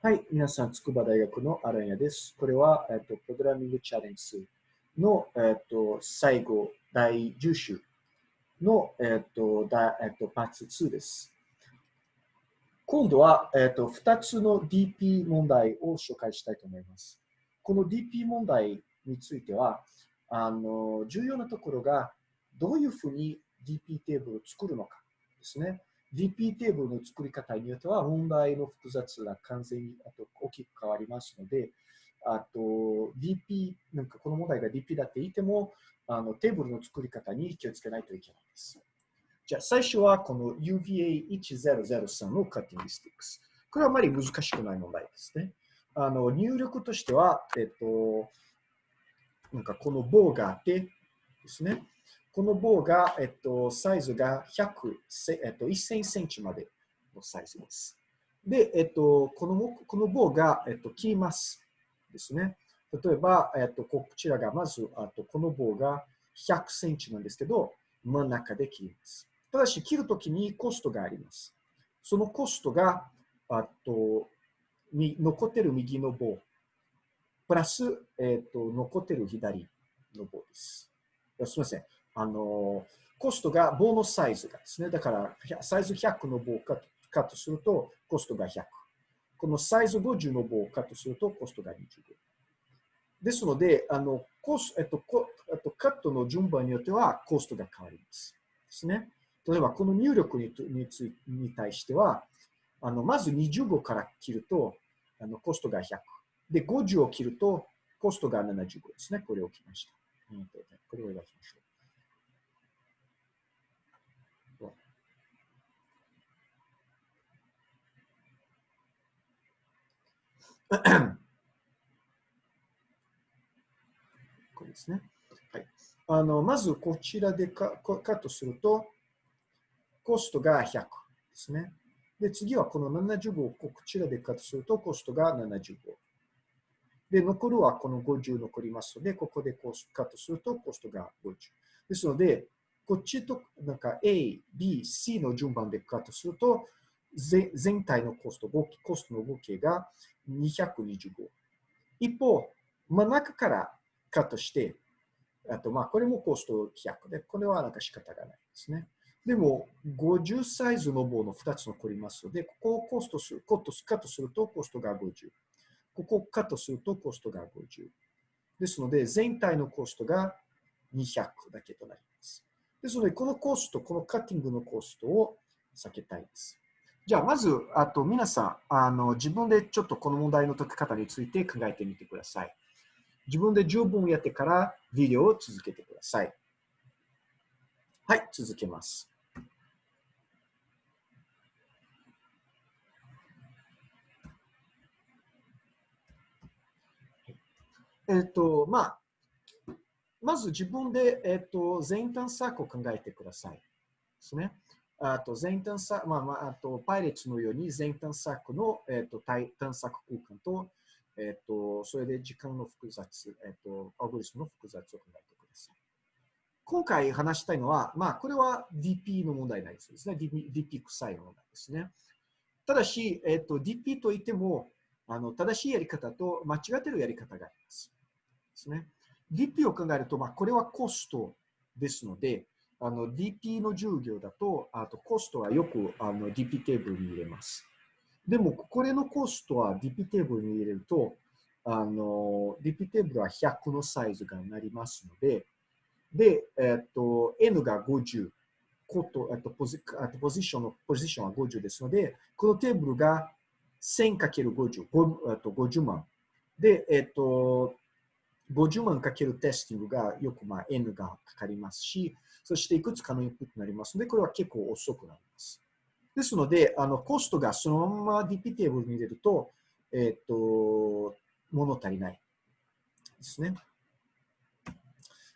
はい、皆さん、筑波大学のアランヤです。これは、えっと、プログラミングチャレンジの、えっと、最後、第10週の、えっと、だえっと、パーツ2です。今度は、えっと、2つの DP 問題を紹介したいと思います。この DP 問題については、あの、重要なところが、どういうふうに DP テーブルを作るのかですね。DP テーブルの作り方によっては問題の複雑が完全にあと大きく変わりますので、あと DP、なんかこの問題が DP だって言っても、あのテーブルの作り方に気をつけないといけないです。じゃあ最初はこの UVA1003 のカッティングスティックス。これはあまり難しくない問題ですね。あの入力としては、えっと、なんかこの棒があってですね。この棒が、えっと、サイズが100、えっと、1000センチまでのサイズです。で、えっと、このこの棒が、えっと、切りますですね。例えば、えっと、こちらがまず、あとこの棒が100センチなんですけど、真ん中で切ります。ただし、切るときにコストがあります。そのコストが、あと、残ってる右の棒、プラス、えっと、残ってる左の棒です。すみません。あの、コストが棒のサイズがですね。だから、サイズ100の棒をカットすると、コストが100。このサイズ50の棒をカットすると、コストが25。ですので、あのコスえっと、コっとカットの順番によってはコストが変わります。ですね。例えば、この入力ににつに対しては、あのまず25から切るとあのコストが100。で、50を切るとコストが75ですね。これを切りました。これを描きましょう。これですね。はい、あのまずこちらでカカットすると、コストが100ですね。で、次はこの75をこちらでカットすると、コストが75。で、残るはこの50残りますので、ここでコスカットするとコストが50。ですので、こっちとなんか A、B、C の順番でカットすると、全体のコスト、コストの合計が225。一方、真ん中からカットして、あと、まあ、これもコスト100で、これはなんか仕方がないですね。でも、50サイズの棒の2つ残りますので、ここをコストする、コストカットするとコストが50。ここをカットするとコストが50。ですので、全体のコストが200だけとなります。ですので、このコスト、このカッティングのコストを避けたいです。じゃあ、まず、あと皆さんあの、自分でちょっとこの問題の解き方について考えてみてください。自分で十分やってからビデオを続けてください。はい、続けます。えっ、と、まあ、まず自分で、えっ、と、全探索を考えてください。ですね。あと全探索、まあまあ、あとパイレットのように全探索の、えーと、探索空間と、えーと、それで時間の複雑、えーと、アルゴリスムの複雑を考えてください。今回話したいのは、まあ、これは DP の問題ないですね。DP, DP 臭い問題ですね。ただし、えー、と DP といってもあの、正しいやり方と間違ってるやり方があります。ですね。DP を考えると、まあ、これはコストですので、あの DP の授業だと、あとコストはよくあの DP テーブルに入れます。でも、これのコストは DP テーブルに入れると、あの DP テーブルは100のサイズがなりますので、で、えっと、N が50、コト、えっと、ポジあとポジションの、ポジションは50ですので、このテーブルが 1000×50、50万。で、えっと、50万かけるテスティングがよくまあ N がかかりますし、そしていくつかのインプットになりますので、これは結構遅くなります。ですので、あのコストがそのまま DP テーブルに入れると、えっ、と、物足りないですね。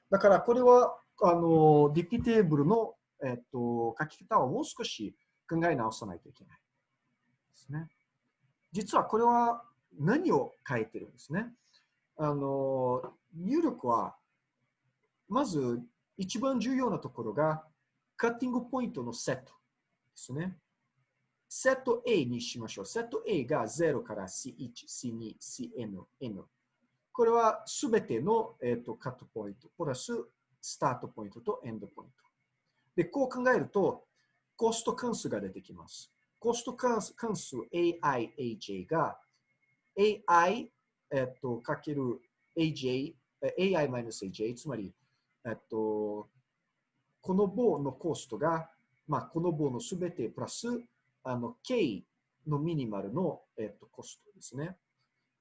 だからこれはあの DP テーブルの、えっ、と書き方をもう少し考え直さないといけないですね。実はこれは何を書いてるんですね。あの入力はまず一番重要なところが、カッティングポイントのセットですね。セット A にしましょう。セット A が0から C1、C2、CN、N。これはすべての、えーと、カットポイント、プラススタートポイントとエンドポイント。で、こう考えると、コスト関数が出てきます。コスト関数 AI、AJ が AI、えっと、かける AJ、AI-AJ、つまり、えっと、この棒のコストが、まあ、この棒のすべてプラス、あの、K のミニマルの、えっと、コストですね。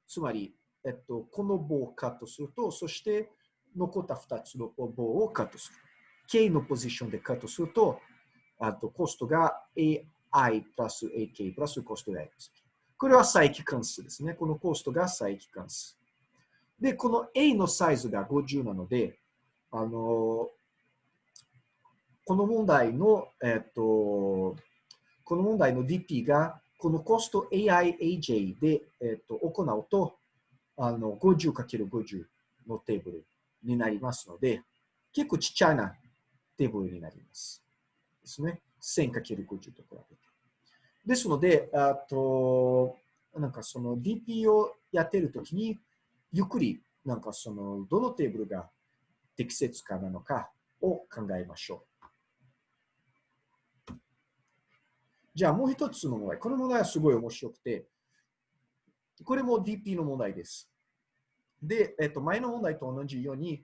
つまり、えっと、この棒をカットすると、そして残った2つの棒をカットする。K のポジションでカットすると、あとコストが AI プラス AK プラスコスト X。これは再帰関数ですね。このコストが再帰関数。で、この A のサイズが50なので、あの、この問題の、えっと、この問題の DP が、このコスト AIAJ で、えっと、行うと、あの、50×50 のテーブルになりますので、結構ちっちゃなテーブルになります。ですね。1000×50 と比べて。ですので、あと、なんかその DP をやってるときに、ゆっくり、なんかその、どのテーブルが適切かなのかを考えましょう。じゃあもう一つの問題。この問題はすごい面白くて、これも DP の問題です。で、えっと、前の問題と同じように、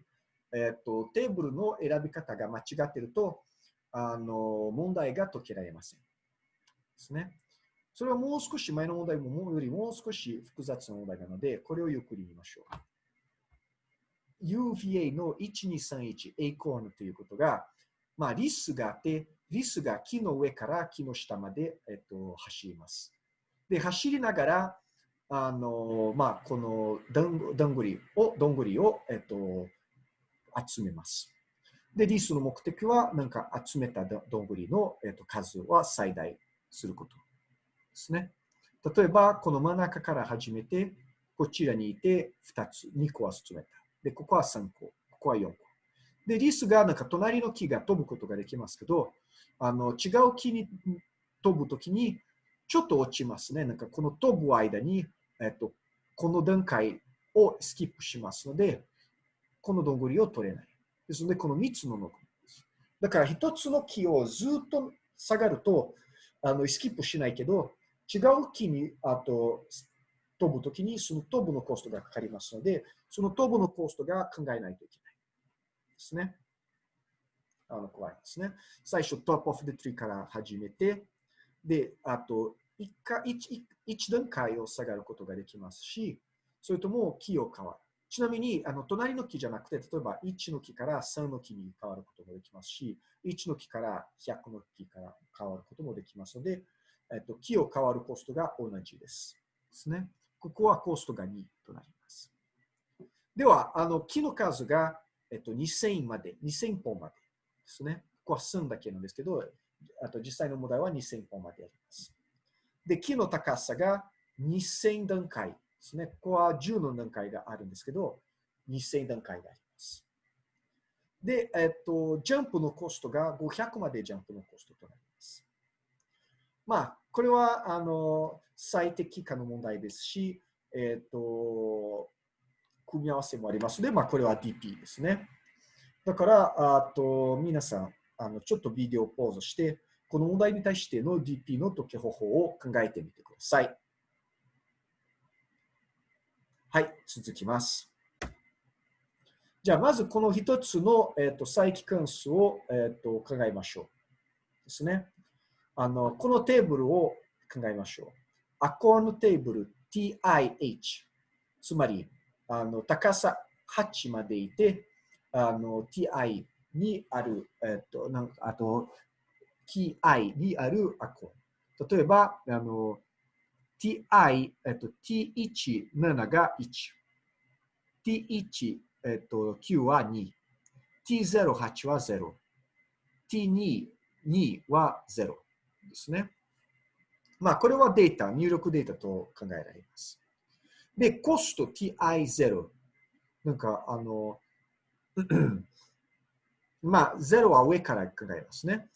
えっと、テーブルの選び方が間違っていると、あの、問題が解けられません。ですね。それはもう少し前の問題もよりもう少し複雑な問題なので、これをゆっくり見ましょう。UVA の1231 A コーンということが、まあ、リスがあって、リスが木の上から木の下まで、えっと、走ります。で、走りながら、あの、まあ、このどんどんぐりを、どんぐりを、えっと、集めます。で、リスの目的は、なんか集めたどんぐりの、えっと、数は最大することですね。例えば、この真ん中から始めて、こちらにいて2つ、2個は集めた。で、ここは3個、ここは4個。で、リスがなんか隣の木が飛ぶことができますけど、あの違う木に飛ぶときにちょっと落ちますね。なんかこの飛ぶ間に、えっと、この段階をスキップしますので、このどんぐりを取れない。ですので、この3つの残りです。だから1つの木をずっと下がると、あのスキップしないけど、違う木にあと飛ぶときにその飛ぶのコストがかかりますので、その飛ぶのコストが考えないといけないですね。あの怖いですね。最初、トップオフデトリから始めて、で、あと1か 1, 1段階を下がることができますし、それとも木を変わる。ちなみに、あの隣の木じゃなくて、例えば1の木から3の木に変わることもできますし、1の木から100の木から変わることもできますので、えっと、木を変わるコストが同じです。ですね。ここはコストが2となります。では、あの木の数が、えっと、2000まで、2000本までですね。ここは3だけなんですけど、あと実際の問題は2000本まであります。で、木の高さが2000段階ですね。ここは10の段階があるんですけど、2000段階があります。で、えっと、ジャンプのコストが500までジャンプのコストとなります。まあ、これは、あの、最適化の問題ですし、えっと、組み合わせもありますので、まあ、これは DP ですね。だから、あと、皆さん、あの、ちょっとビデオポーズして、この問題に対しての DP の解き方法を考えてみてください。はい、続きます。じゃあ、まずこの一つの、えーと、再帰関数を、えーと、考えましょう。ですね。あの、このテーブルを考えましょう。アコーのテーブル TIH。つまり、あの高さ8までいて、あの TI にある、えっ、と、なんかあと TI にあるアコー。例えば、あの ti、えっと、t17 が1、t1、えっと、9は2、t08 は0、t2、2は0ですね。まあ、これはデータ、入力データと考えられます。で、コスト ti0。なんか、あの、まあ、0は上から考えますね。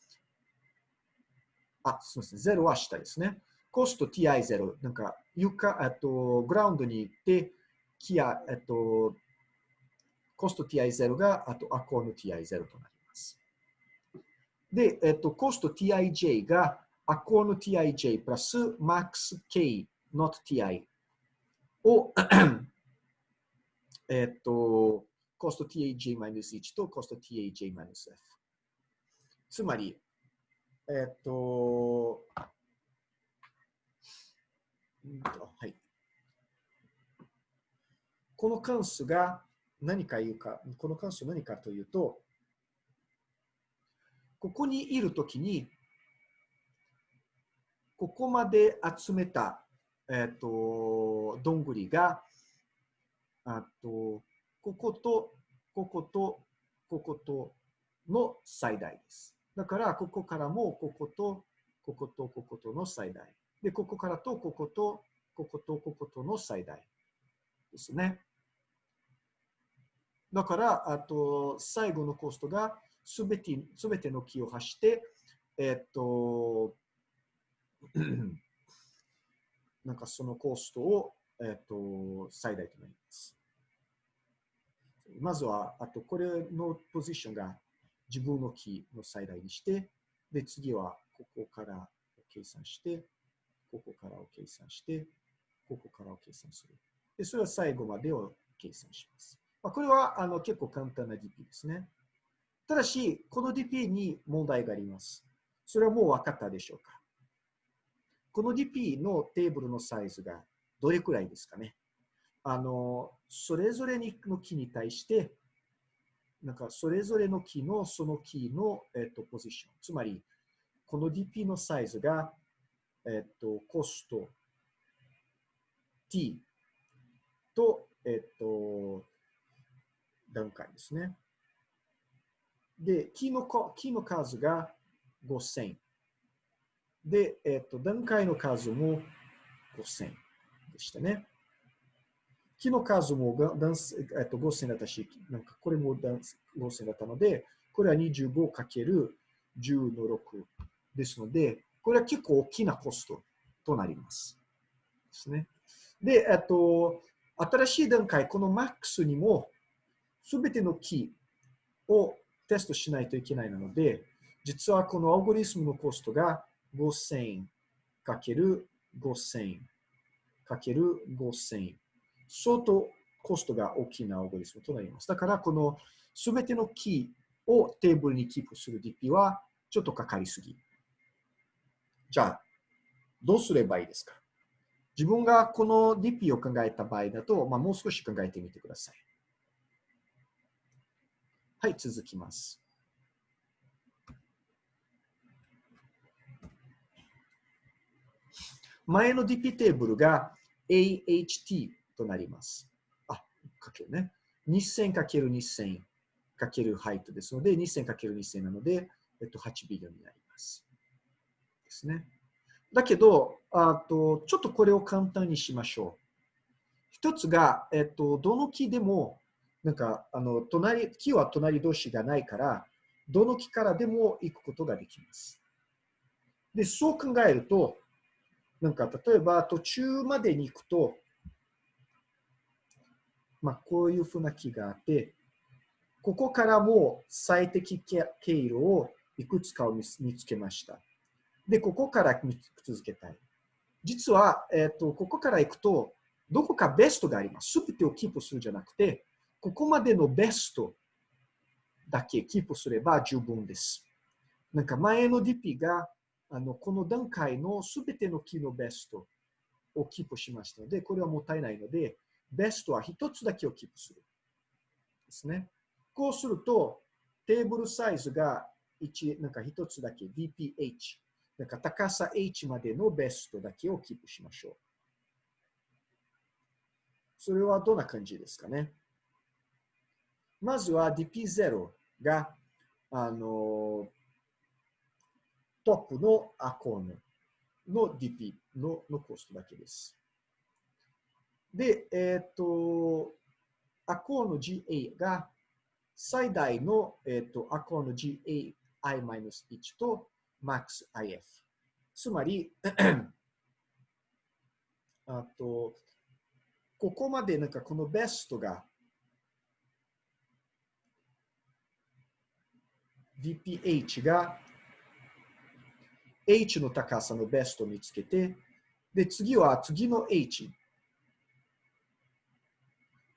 あ、すみません。0は下ですね。コスト ti0。なんか、床、えっと、グラウンドに行って、キア、えっと、コスト ti0 が、あと、アコーの ti0 となります。で、えっと、コスト tij が、アコーの tij プラス max k not ti をえっと、コスト taj-1 とコスト taj-f。つまり、えっと、はい。この関数が何か言うか、この関数何かというと、ここにいるときに、ここまで集めた、えっ、と、どんぐりが、あと、ここと、ここと、こことの最大です。だから、ここからも、ここと、ここと、こことの最大。で、ここからと、ここと、ここと、こことの最大ですね。だから、あと、最後のコストが、すべて、すべての木を走して、えっと、なんかそのコストを、えっと、最大となります。まずは、あと、これのポジションが自分のキーの最大にして、で、次はここから計算して、ここからを計算して、ここからを計算する。で、それは最後までを計算します。まあ、これはあの結構簡単な DP ですね。ただし、この DP に問題があります。それはもう分かったでしょうかこの DP のテーブルのサイズがどれくらいですかね？あの、それぞれの木に対して、なんかそれぞれの木のその木の、えっと、ポジション。つまり、この DP のサイズが、えっと、コスト t と、えっと、段階ですね。で、木の木の数が5000。で、えっと、段階の数も5000でしたね。木の数もえっと、5000だったし、なんかこれも5000だったので、これは 25×10 の6ですので、これは結構大きなコストとなります。ですね。で、えっと、新しい段階、この MAX にも、すべてのキーをテストしないといけないので、実はこのアルゴリスムのコストが 5000×5000 5000相当コストが大きなアルゴリスムとなります。だから、このすべてのキーをテーブルにキープする DP はちょっとかかりすぎ。じゃあ、どうすればいいですか？自分がこの DP を考えた場合だと、まあ、もう少し考えてみてください。はい、続きます。前の DP テーブルが AHT となります。あ、かけるね。2000×2000 かけるハイトですので、2000×2000 なので、えっと、8ビリオンになります。ですね。だけど、あとちょっとこれを簡単にしましょう。一つが、えっと、どの木でもなんか、あの、隣、木は隣同士がないから、どの木からでも行くことができます。で、そう考えると、なんか、例えば途中までに行くと、まあ、こういうふうな木があって、ここからも最適経路をいくつかを見つけました。で、ここから見続けたい。実は、えっ、ー、と、ここから行くと、どこかベストがあります。すべてをキープするじゃなくて、ここまでのベストだけキープすれば十分です。なんか前の DP があのこの段階のすべてのキーのベストをキープしましたので、これはもったいないので、ベストは一つだけをキープする。ですね。こうすると、テーブルサイズが1、なんか一つだけ DPH、なんか高さ H までのベストだけをキープしましょう。それはどんな感じですかね。まずは DP0 が、あの、トップのアコーンの DP ののコストだけです。で、えっ、ー、と、アコーンの GA が最大の、えっ、ー、とアコーンの GAI-1 と MaxIF つまり、あと、ここまでなんかこのベストが VPH が H の高さのベストを見つけて、で、次は次の H。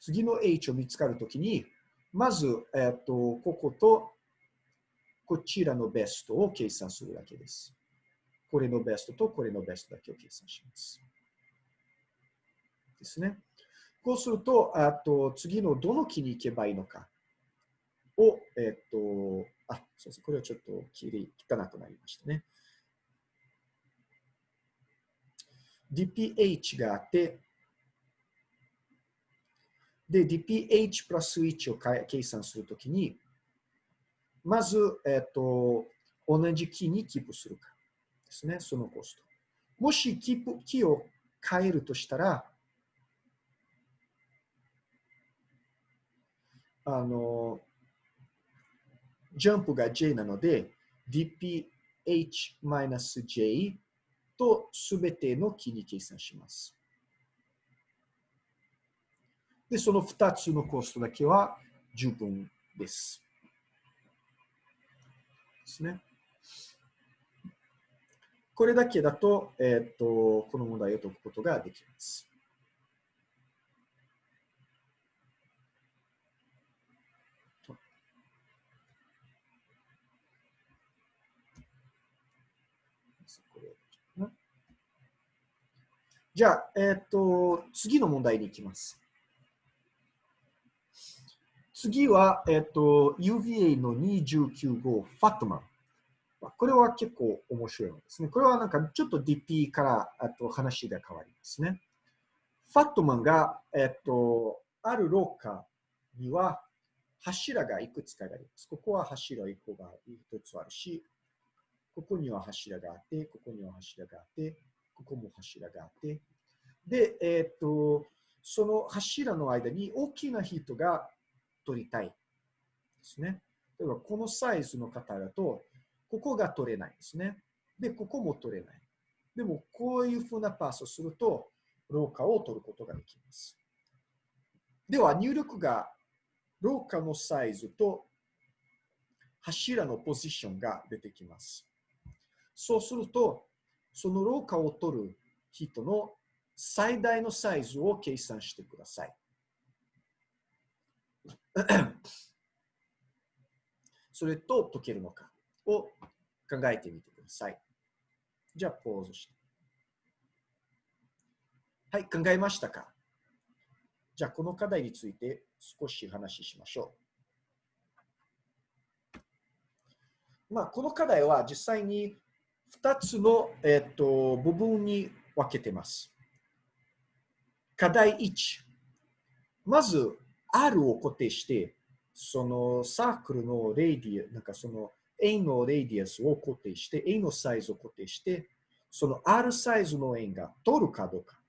次の H を見つかるときに、まず、えっ、と、こことこちらのベストを計算するわけです。これのベストとこれのベストだけを計算します。ですね。こうすると、あと次のどの木に行けばいいのかを、えっ、と、あ、そうですこれはちょっときり汚くなりましたね。Dph があって、で、dph プラス1を計算するときに、まず、えっ、と、同じ木にキープするかですね、そのコスト。もしキープ木を変えるとしたら、あの、ジャンプが J なので、dph-j とすべての木に計算します。で、その2つのコストだけは十分です。ですね。これだけだと、えっ、と、この問題を解くことができます。じゃあ、えっ、と、次の問題に行きます。次は、えっ、と、UVA の219号、ファットマン。これは結構面白いんですね。これはなんかちょっと DP からあと話が変わりますね。ファットマンが、えっ、と、ある廊下には柱がいくつかあります。ここは柱1個が1つあるし、ここには柱があって、ここには柱があって、ここも柱があって、で、えっ、と、その柱の間に大きな人が取りたいですね。例えば、このサイズの方だと、ここが取れないですね。で、ここも取れない。でも、こういうふうなパスをすると、廊下を取ることができます。では、入力が廊下のサイズと柱のポジションが出てきます。そうすると、その廊下を取る人の最大のサイズを計算してください。それと解けるのかを考えてみてください。じゃあ、ポーズして。はい、考えましたか？じゃあ、この課題について少し話しましょう。まあ、この課題は実際に2つの、えっと、部分に分けてます。課題1。まず、R を固定して、そのサークルの radius、なんかその A の radius を固定して、A のサイズを固定して、その R サイズの円が取るかどうか。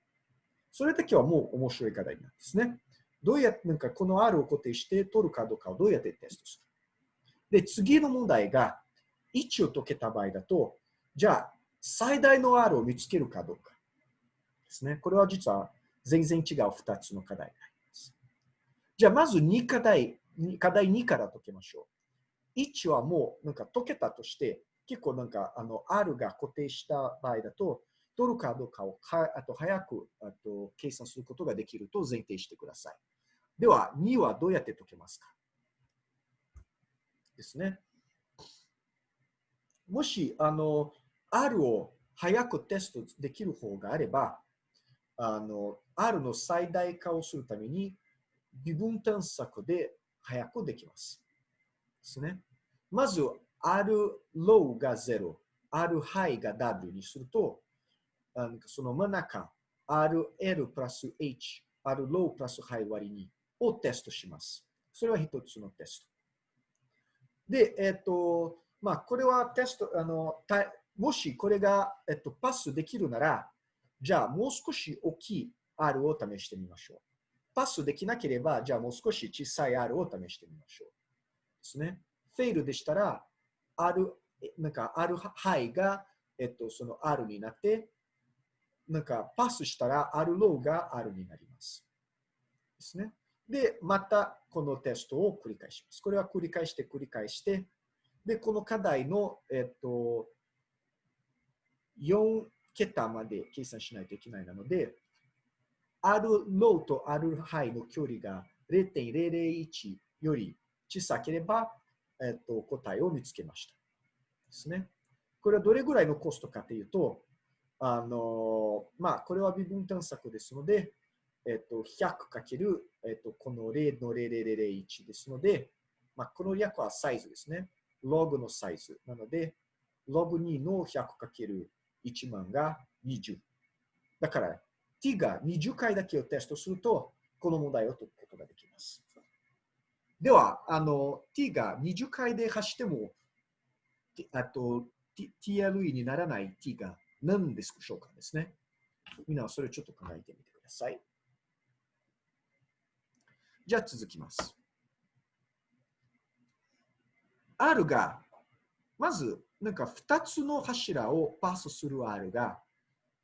それだけはもう面白い課題なんですね。どうやって、なんかこの R を固定して取るかどうかをどうやってテストするで、次の問題が1を解けた場合だと、じゃあ最大の R を見つけるかどうかですね。これは実は全然違う2つの課題になります。じゃあ、まず2課題、課題2から解けましょう。1はもうなんか解けたとして、結構なんかあの R が固定した場合だと、取るかどうかをかあと早くあと計算することができると前提してください。では、2はどうやって解けますかですね。もし、あの、R を早くテストできる方があれば、あの、R の最大化をするために、微分探索で早くできます。ですね。まず、R low が0、R high が W にすると、あのその真ん中、RL プラス H、R low プラス high 割り2をテストします。それは一つのテスト。で、えっ、と、まあ、これはテスト、あの、もしこれが、えっと、パスできるなら、じゃあもう少し大きい R を試してみましょう。パスできなければ、じゃあもう少し小さい R を試してみましょう。ですね。フェイルでしたら、R、なんか R ハイがえっと、その R になって、なんかパスしたら R ローが R になります。ですね。で、またこのテストを繰り返します。これは繰り返して繰り返して、で、この課題の、えっと、4桁まで計算しないといけないなので、R ローと R ハイの距離が0.001より小さければ、えっと、答えを見つけました。ですね。これはどれぐらいのコストかというと、あの、まあ、これは微分探索ですので、えっと、100かける、えっと、この0の0001ですので、まあ、この略はサイズですね。ログのサイズ。なので、ログ2の100かける1万が20。だから、t が20回だけをテストすると、この問題を解くことができます。では、あの、t が20回で走っても、あと、TLE にならない t が何でしょうかですね。みんなはそれをちょっと考えてみてください。じゃあ続きます。R が、まず、なんか2つの柱をパスする R が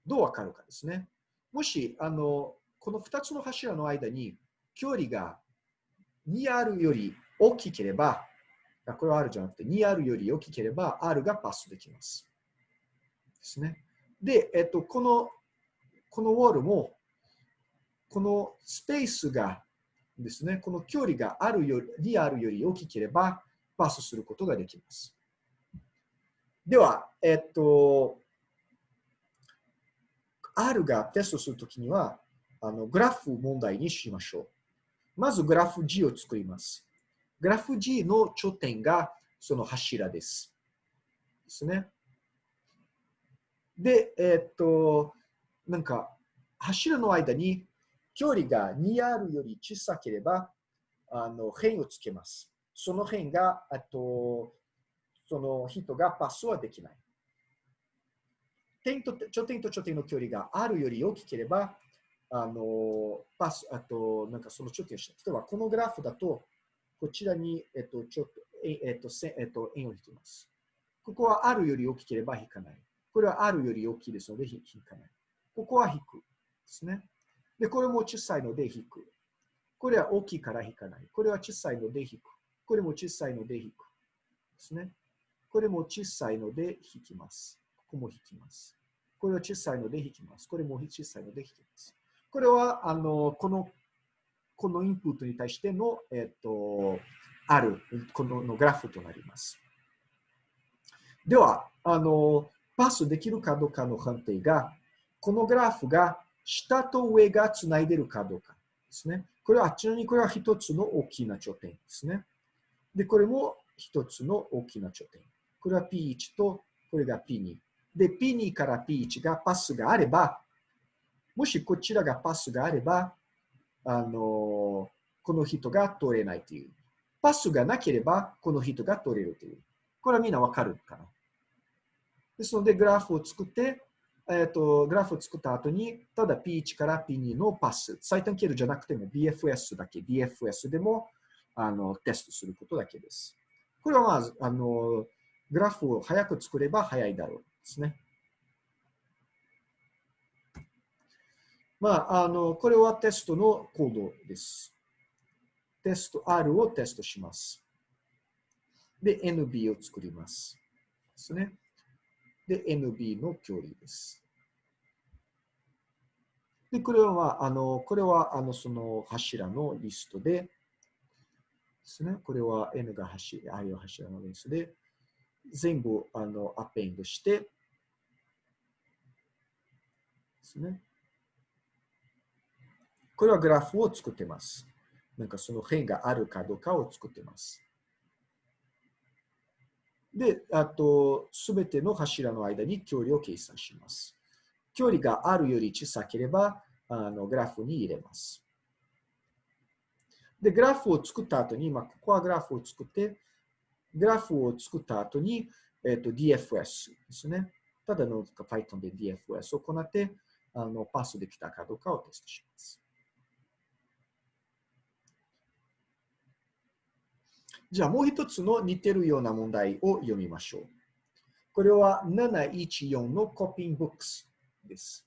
どうわかるかですね。もし、あの、この2つの柱の間に距離が 2R より大きければ、これは R じゃなくて 2R より大きければ R がパスできます。ですね。で、えっと、この、このウォールも、このスペースがですね、この距離があるより、2R より大きければパスすることができます。では、えっと、R がテストするときには、あのグラフ問題にしましょう。まずグラフ G を作ります。グラフ G の頂点がその柱です。ですね。で、えっと、なんか、柱の間に距離が 2R より小さければ、あの、辺をつけます。その辺が、あと、その人がパスはできない。点と頂点と頂点の距離があるより大きければ、あの、パス、あと、なんかその頂点をした。例えば、このグラフだと、こちらに、えっと、ちょっと、えっと、せえっと、円を引きます。ここはあるより大きければ引かない。これはあるより大きいですので引かない。ここは引く。ですね。で、これも小さいので引く。これは大きいから引かない。これは小さいので引く。これも小さいので引く。ですね。これも小さいので引きます。ここも引きます。これは小さいので引きます。これも小さいので引きます。これは、あの、このこのインプットに対しての、えっと、ある、こののグラフとなります。では、あの、パスできるかどうかの判定が、このグラフが下と上がつないでるかどうかですね。これは、ちなみにこれは一つの大きな頂点ですね。で、これも一つの大きな頂点。これは P1 とこれが P2。で、P2 から P1 がパスがあれば、もしこちらがパスがあれば、あの、この人が通れないという。パスがなければ、この人が通れるという。これはみんなわかるかな。ですので、グラフを作って、えっ、と、グラフを作った後に、ただ P1 から P2 のパス、最短経路じゃなくても BFS だけ、DFS でもあのテストすることだけです。これはまず、あの、グラフを早く作れば早いだろうですね。まあ、あの、これはテストのコードです。テスト R をテストします。で、NB を作ります。ですね。で、NB の距離です。で、これは、あの、これは、あの、その柱のリストで、ですね。これは N が柱、I は柱のリストで、全部、あの、アペンドして、ですね。これはグラフを作ってます。なんかその辺があるかどうかを作ってます。で、あと、すべての柱の間に距離を計算します。距離があるより小さければ、あのグラフに入れます。で、グラフを作った後に、まあ、ここはグラフを作って、グラフを作った後に、えっ、と、DFS ですね。ただの Python で DFS を行って、あのパスできたかどうかをテストします。じゃあもう一つの似てるような問題を読みましょう。これは714のコピングブックスです。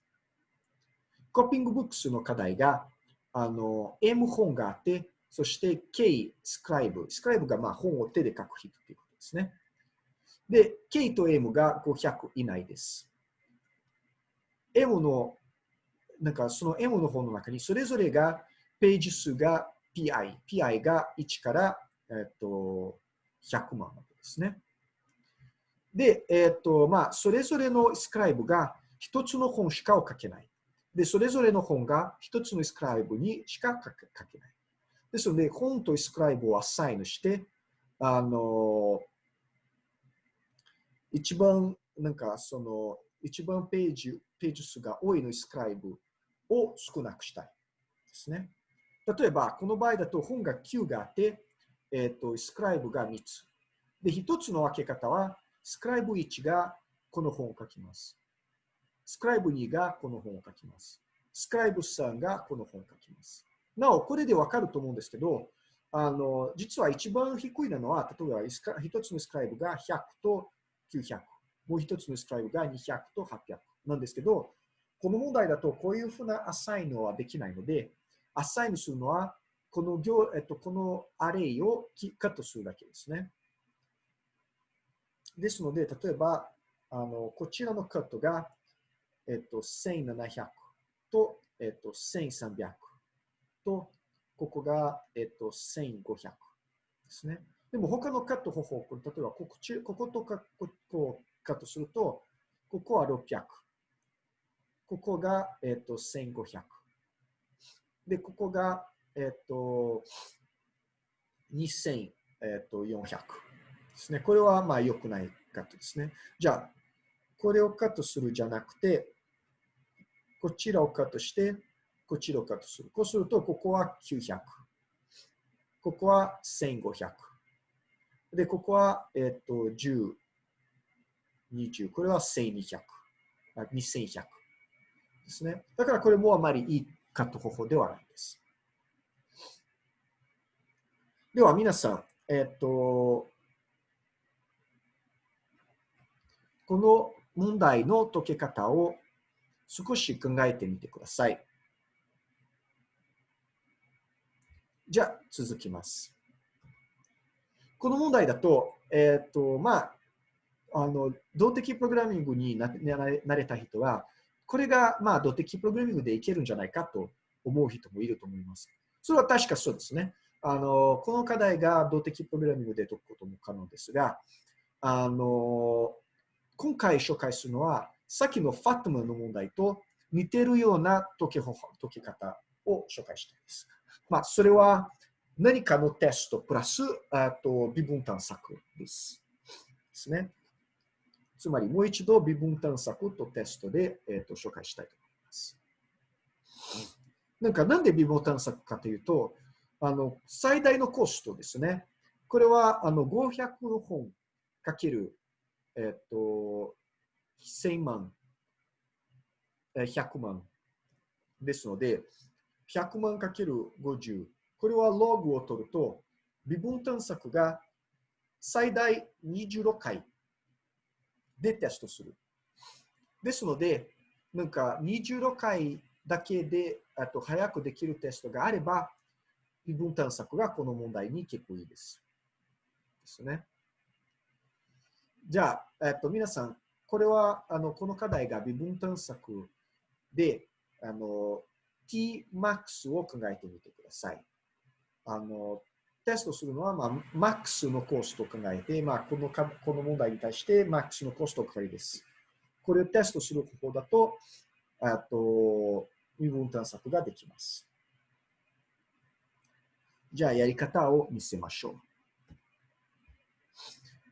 コピングブックスの課題が、あの、M 本があって、そして K スクライブ。スクライブがまあ本を手で書く人ということですね。で、K と M が500以内です。M の、なんかその M の本の中にそれぞれがページ数が PI。PI が1から、えっと、100万ですね。で、えっと、まあ、それぞれのスクライブが一つの本しかを書けない。で、それぞれの本が一つのスクライブにしか書けない。ですので、本とスクライブをアサインして、あの、一番、なんか、その、一番ページ、ページ数が多いのスクライブを少なくしたいですね。例えば、この場合だと本が9があって、えっ、ー、と、スクライブが3つ。で、一つの分け方は、スクライブ1がこの本を書きます。スクライブ2がこの本を書きます。スクライブ3がこの本を書きます。なお、これでわかると思うんですけど、あの、実は一番低いなのは、例えば一つのスクライブが100と900。もう一つのスクライブが200と800なんですけど、この問題だとこういうふうなアサインはできないので、アサインするのは、この行、えっと、このアレイをカットするだけですね。ですので、例えば、あのこちらのカットが、えっと、1700と、えっと、1300と、ここが、えっと、1500ですね。でも他のカット方法、例えばこここことかここをカットすると、ここは600。ここが、えっと、1500。で、ここが、えっ、と、2400ですね。これはまあ良くないカットですね。じゃあ、これをカットするじゃなくて、こちらをカットして、こっちらをカットする。こうすると、ここは900。ここは1500。で、ここは、えっ、と、10、20。これは1200。2100ですね。だからこれもあまりいいカット方法ではないです。では皆さん、えっと、この問題の解け方を少し考えてみてください。じゃあ、続きます。この問題だと、えっ、と、まあ、あの、動的プログラミングになれた人は、これが、まあ、動的プログラミングでいけるんじゃないかと思う人もいると思います。それは確かそうですね。あの、この課題が動的プログラミングで解くことも可能ですが、あの、今回紹介するのは、さっきのファットマの問題と似てるような解き解き方を紹介したいです。まあ、それは何かのテストプラス、あと微分探索です。ですね。つまり、もう一度微分探索とテストで、えー、と紹介したいと思います。なんか、なんで微分探索かというと、あの、最大のコストですね。これは、あの、500本かける、えっ、と、1000万、100万ですので、100万かける50。これはログを取ると、微分探索が最大26回でテストする。ですので、なんか26回だけであと早くできるテストがあれば、微分探索がこの問題に結構いいです。ですね。じゃあ、えっと、皆さん、これは、あの、この課題が微分探索で、あの、tmax を考えてみてください。あの、テストするのは、まあ、マックスのコストを考えて、まあ、このかこの問題に対してマックスのコストをかかりです。これをテストする方法だと、あと、微分探索ができます。じゃあ、やり方を見せましょう。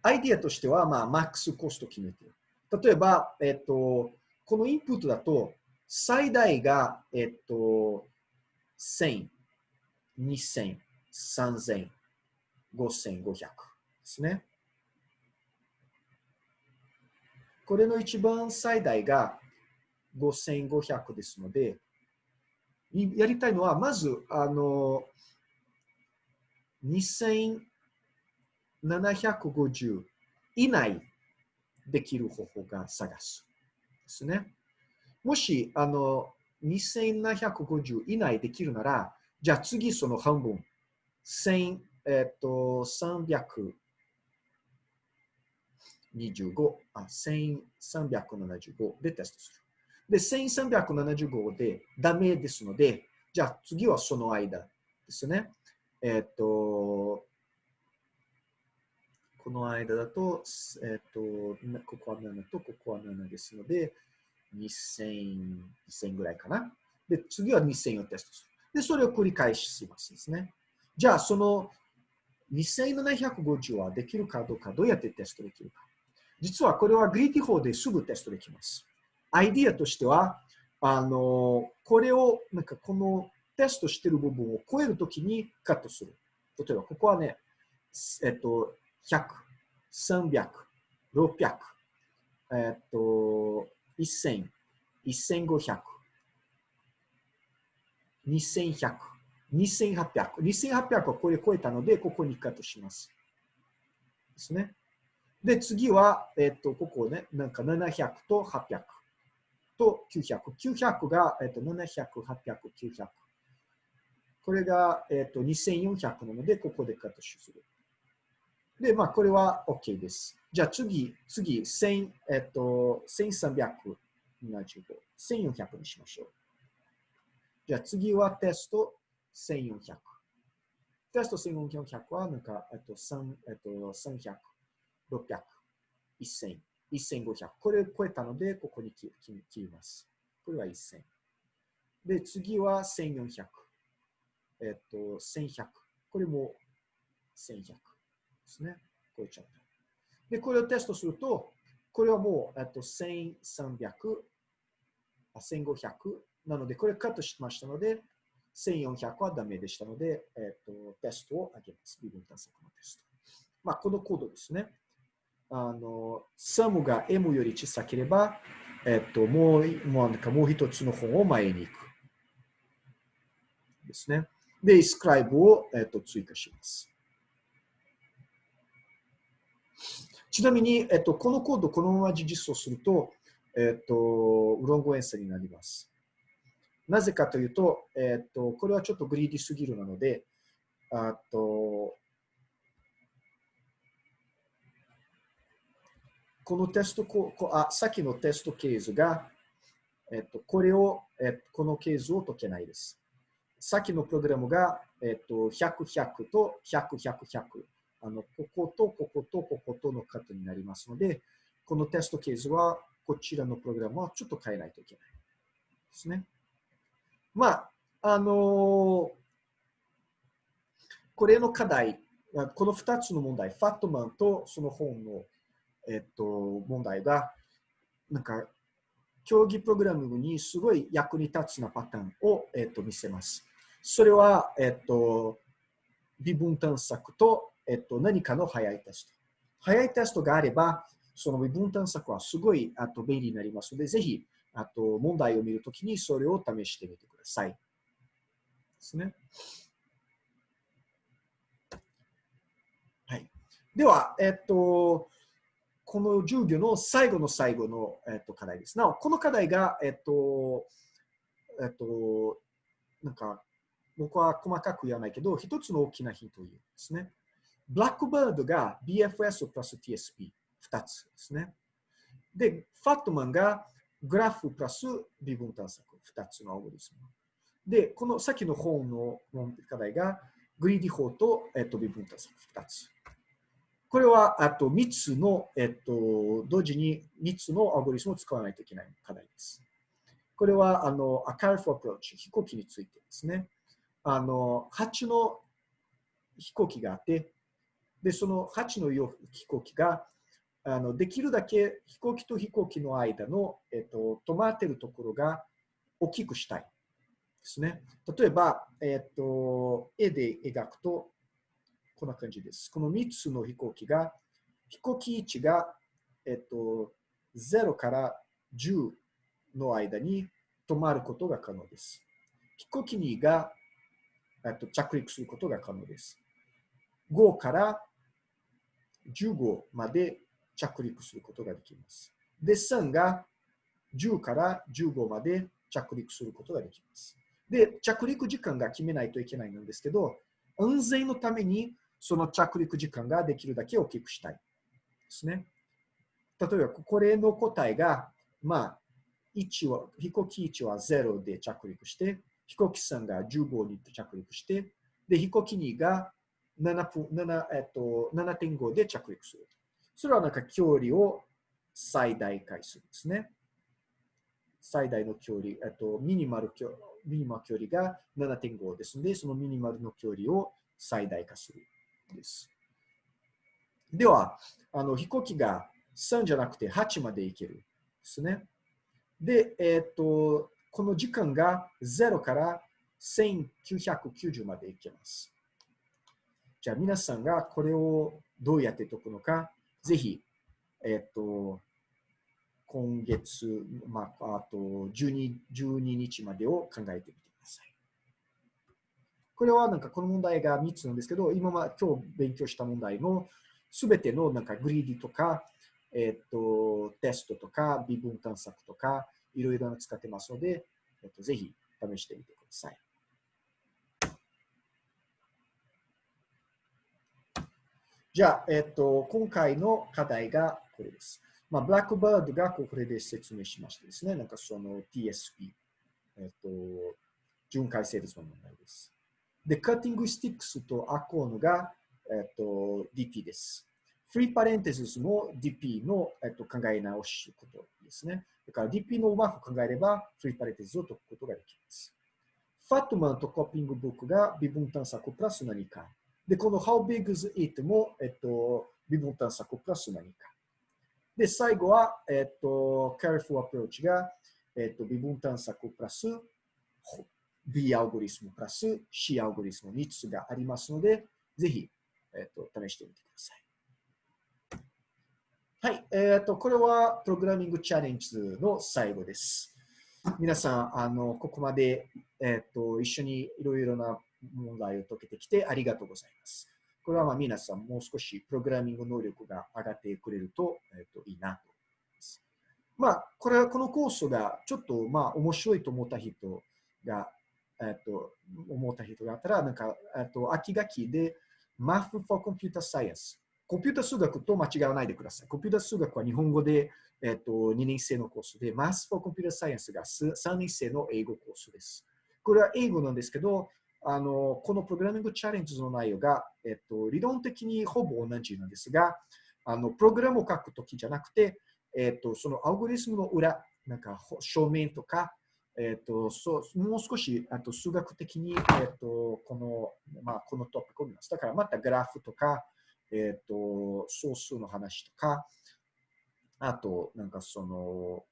アイディアとしては、まあ、マックスコストを決めて例えば、えっと、このインプットだと、最大が、えっと、1000、2000、3000、5500ですね。これの一番最大が5500ですので、やりたいのは、まず、あの、2750以内できる方法が探す。ですね。もし、あの、2750以内できるなら、じゃあ次その半分、1000、えっと、325、あ、1375でテストする。で、1375でダメですので、じゃあ次はその間ですね。えっと、この間だと、えっ、ー、と、ここは7とここは7ですので、2000、2000ぐらいかな。で、次は2000をテストする。で、それを繰り返しますですね。じゃあ、その2750はできるかどうか、どうやってテストできるか。実はこれはグリーティ法ですぐテストできます。アイディアとしては、あの、これを、なんかこのテストしてる部分を超えるときにカットする。例えば、ここはね、えっと、100、300、600、えっと、1000、1500、2100、2800。2800はこれ超えたので、ここにカットします。ですね。で、次は、えっと、ここね、なんか700と800と900。900が、えっと、700、800、900。これが、えっと、2400なので、ここでカットする。で、まあ、これは OK です。じゃあ次、次、1000、えっと、1375、1400にしましょう。じゃあ次はテスト1400。テスト1400は、なんか、えっと、3、えっと、300、600、1000、1500。これを超えたので、ここに切ります。これは1000。で、次は1400。えっと、1100。これも1100。ですね。超えちゃった。で、これをテストすると、これはもう、えっと、1300、1500なので、これカットしましたので、1400はダメでしたので、えっと、テストを上げます。微分探索のテスト。まあ、このコードですね。あの、サムが M より小さければ、えっと、もう、もうなんかもう一つの本を前に行く。ですね。で、スクライブを、えっと、追加します。ちなみに、えっと、このコード、このまま実装すると、えっと、ウロンゴエンサになります。なぜかというと、えっと、これはちょっとグリーディすぎるなので、あと、このテストこあ、さっきのテストケースが、えっと、これを、えっと、このケースを解けないです。さっきのプログラムが、えっと、100、100と100、100、100。あの、こことこことこことのカットになりますので、このテストケースは、こちらのプログラムはちょっと変えないといけないですね。まあ、あのー、これの課題、この2つの問題、ファットマンとその本の、えっと、問題が、なんか、競技プログラミングにすごい役に立つなパターンを、えっと、見せます。それは、えっと、微分探索とえっと、何かの早いテスト。早いテストがあれば、その微分探索はすごいあと便利になりますので、ぜひあと問題を見るときにそれを試してみてください。ですね。はい。では、えっと、この授業の最後の最後の、えっと、課題です。なお、この課題が、えっと、えっと、なんか、僕は細かく言わないけど、一つの大きなヒントを言うんですね。ブラックバードが BFS プラス TSP、2つですね。で、ファットマンがグラフプラス微分探索、2つのアルゴリズム。で、この先の本の課題がグリーディ法と、えっと、微分探索2つ。これはあと3つの、えっと、同時に3つのアルゴリズムを使わないといけない課題です。これはあの、アカルフアプローチ、飛行機についてですね。あの、8の飛行機があって、で、その8の飛行機が、あのできるだけ飛行機と飛行機の間の、えっと、止まってるところが大きくしたいですね。例えば、えっと、絵で描くと、こんな感じです。この3つの飛行機が、飛行機位置が、えっと、0から10の間に止まることが可能です。飛行機2が、えっと、着陸することが可能です。5から15まで着陸することができます。で、3が10から15まで着陸することができます。で、着陸時間が決めないといけないんですけど、安全のためにその着陸時間ができるだけ大きくしたいですね。例えば、これの答えが、まあ、1は、飛行機1は0で着陸して、飛行機3が15に着陸して、で、飛行機2が7分、7、えっと、7.5で着陸する。それはなんか距離を最大化するんですね。最大の距離、えっと、ミニマル距離、ミニマル距離が7.5ですので、そのミニマルの距離を最大化するです。では、あの飛行機が3じゃなくて8まで行けるですね。で、えっと、この時間が0から1990まで行けます。じゃあ皆さんがこれをどうやって解くのか、ぜひ、えっと、今月、まあ、あと12、12日までを考えてみてください。これはなんかこの問題が3つなんですけど、今は今日勉強した問題のすべてのなんかグリーディとか、えっと、テストとか、微分探索とか、いろいろな使ってますので、えっと、ぜひ試してみてください。じゃあ、えっと、今回の課題がこれです。まあ、ブラックバードがこれで説明しましたですね。なんかその TSP、えっと、巡回成立の問題です。で、カッティングスティックスとアコーンが、えっと、DP です。フリーパレンテシスも DP の、えっと、考え直しことですね。だから DP のうまく考えれば、フリーパレンテシスを解くことができます。ファットマンとコッピングブックが微分探索プラス何か。で、この How big is it も、えっと、微分探索プラス何か。で、最後は、えっと、Careful Approach が、えっと、微分探索プラス B アルゴリスムプラス C アルゴリスム3つがありますので、ぜひ、えっと、試してみてください。はい、えっと、これはプログラミングチャレンジの最後です。皆さん、あの、ここまで、えっと、一緒にいろいろな問題を解けてきてありがとうございます。これはまあ皆さんもう少しプログラミング能力が上がってくれると,、えー、といいなと思います。まあ、これはこのコースがちょっとまあ面白いと思った人が、え、ー、と思った人があったら、なんか、え、ー、と秋学期で Math for Computer Science。コンピュータ数学と間違わないでください。コンピュータ数学は日本語で、えっ、と2年生のコースで、Math for Computer Science が3年生の英語コースです。これは英語なんですけど、あの、このプログラミングチャレンジの内容が、えっと、理論的にほぼ同じなんですが、あの、プログラムを書くときじゃなくて、えっと、そのアルゴリスムの裏、なんか正面とか、えっと、そうもう少しあと数学的に、えっと、この、まあ、このトピックを見ます。だからまたグラフとか、えっと、総数の話とか、あと、なんかその、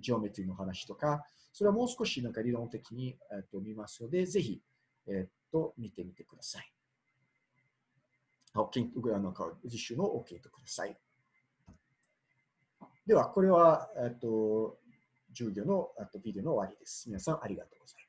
ジオメトリの話とか、それはもう少しなんか理論的に、えっと、見ますので、ぜひ、えっと、見てみてください。あの実習の OK とください。では、これは、えっと、授業のあとビデオの終わりです。皆さんありがとうございます。